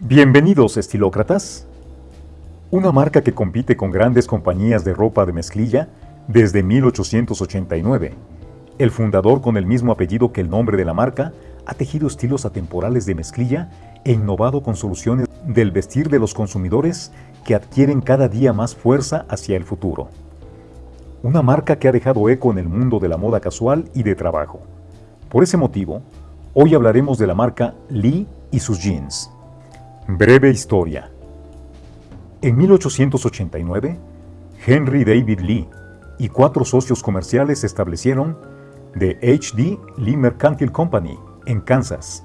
Bienvenidos, estilócratas. Una marca que compite con grandes compañías de ropa de mezclilla desde 1889. El fundador, con el mismo apellido que el nombre de la marca, ha tejido estilos atemporales de mezclilla e innovado con soluciones del vestir de los consumidores que adquieren cada día más fuerza hacia el futuro. Una marca que ha dejado eco en el mundo de la moda casual y de trabajo. Por ese motivo, hoy hablaremos de la marca Lee y sus jeans. Breve historia. En 1889, Henry David Lee y cuatro socios comerciales establecieron The H.D. Lee Mercantile Company en Kansas.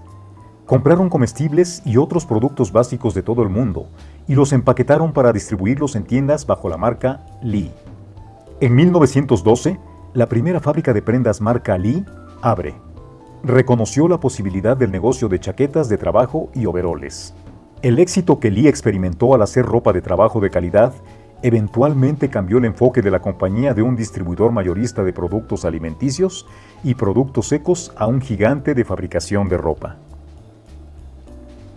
Compraron comestibles y otros productos básicos de todo el mundo y los empaquetaron para distribuirlos en tiendas bajo la marca Lee. En 1912, la primera fábrica de prendas marca Lee abre. Reconoció la posibilidad del negocio de chaquetas de trabajo y overoles. El éxito que Lee experimentó al hacer ropa de trabajo de calidad eventualmente cambió el enfoque de la compañía de un distribuidor mayorista de productos alimenticios y productos secos a un gigante de fabricación de ropa.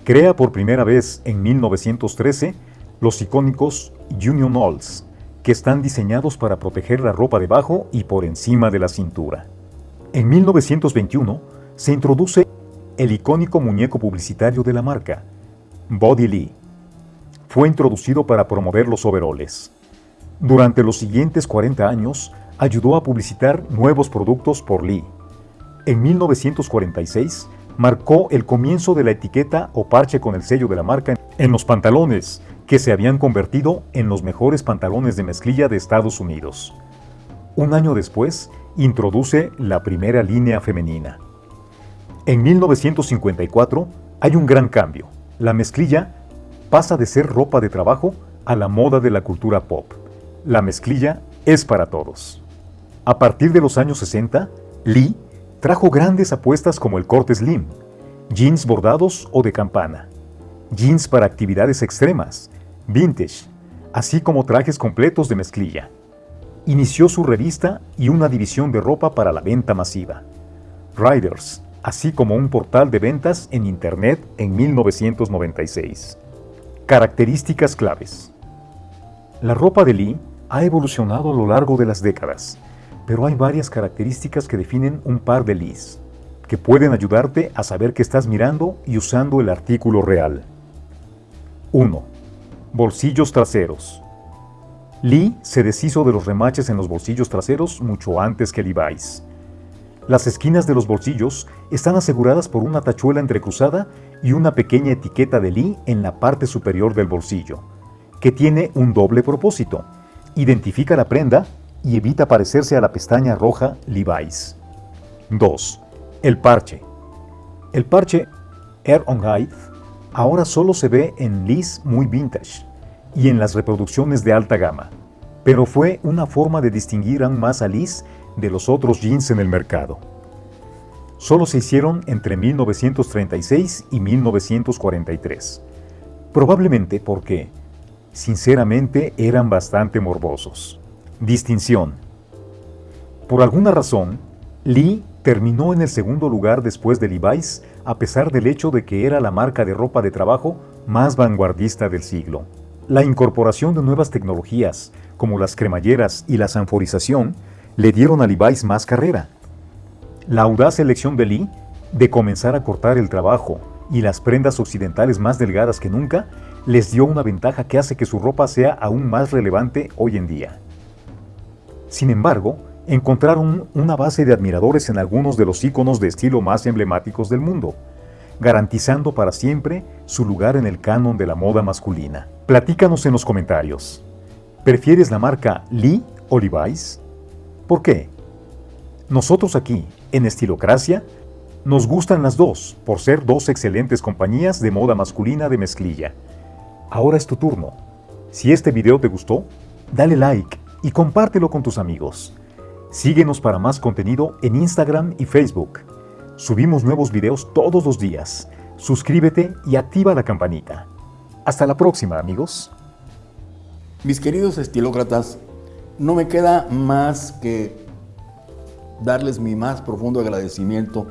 Crea por primera vez en 1913 los icónicos Union Alls, que están diseñados para proteger la ropa debajo y por encima de la cintura. En 1921 se introduce el icónico muñeco publicitario de la marca, Body Lee. Fue introducido para promover los overoles. Durante los siguientes 40 años, ayudó a publicitar nuevos productos por Lee. En 1946, marcó el comienzo de la etiqueta o parche con el sello de la marca en los pantalones, que se habían convertido en los mejores pantalones de mezclilla de Estados Unidos. Un año después, introduce la primera línea femenina. En 1954 hay un gran cambio. La mezclilla pasa de ser ropa de trabajo a la moda de la cultura pop. La mezclilla es para todos. A partir de los años 60, Lee trajo grandes apuestas como el corte slim, jeans bordados o de campana, jeans para actividades extremas, vintage, así como trajes completos de mezclilla. Inició su revista y una división de ropa para la venta masiva. Riders, así como un portal de ventas en Internet en 1996. Características claves. La ropa de Lee ha evolucionado a lo largo de las décadas, pero hay varias características que definen un par de Lees, que pueden ayudarte a saber que estás mirando y usando el artículo real. 1. Bolsillos traseros. Lee se deshizo de los remaches en los bolsillos traseros mucho antes que Levi's. Las esquinas de los bolsillos están aseguradas por una tachuela entrecruzada y una pequeña etiqueta de Lee en la parte superior del bolsillo, que tiene un doble propósito. Identifica la prenda y evita parecerse a la pestaña roja Levi's. 2. El parche. El parche Air on High ahora solo se ve en Lee's muy vintage y en las reproducciones de alta gama, pero fue una forma de distinguir aún más a Lee's de los otros jeans en el mercado. Solo se hicieron entre 1936 y 1943, probablemente porque, sinceramente, eran bastante morbosos. Distinción. Por alguna razón, Lee terminó en el segundo lugar después de Levi's a pesar del hecho de que era la marca de ropa de trabajo más vanguardista del siglo. La incorporación de nuevas tecnologías, como las cremalleras y la sanforización, le dieron a Levi's más carrera. La audaz elección de Lee de comenzar a cortar el trabajo y las prendas occidentales más delgadas que nunca les dio una ventaja que hace que su ropa sea aún más relevante hoy en día. Sin embargo, encontraron una base de admiradores en algunos de los íconos de estilo más emblemáticos del mundo, garantizando para siempre su lugar en el canon de la moda masculina. Platícanos en los comentarios. ¿Prefieres la marca Lee o Levi's? ¿Por qué? Nosotros aquí, en Estilocracia, nos gustan las dos, por ser dos excelentes compañías de moda masculina de mezclilla. Ahora es tu turno. Si este video te gustó, dale like y compártelo con tus amigos. Síguenos para más contenido en Instagram y Facebook. Subimos nuevos videos todos los días. Suscríbete y activa la campanita. Hasta la próxima, amigos. Mis queridos estilócratas, no me queda más que darles mi más profundo agradecimiento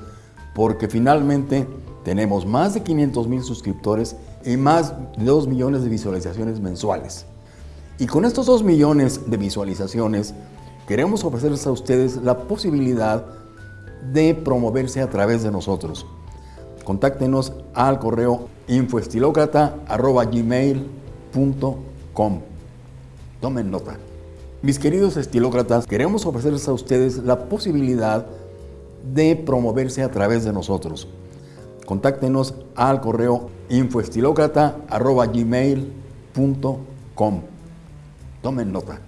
porque finalmente tenemos más de 500 mil suscriptores y más de 2 millones de visualizaciones mensuales. Y con estos 2 millones de visualizaciones, queremos ofrecerles a ustedes la posibilidad de promoverse a través de nosotros. Contáctenos al correo infoestilócrata.gmail.com Tomen nota. Mis queridos estilócratas, queremos ofrecerles a ustedes la posibilidad de promoverse a través de nosotros. Contáctenos al correo infoestilócrata.gmail.com Tomen nota.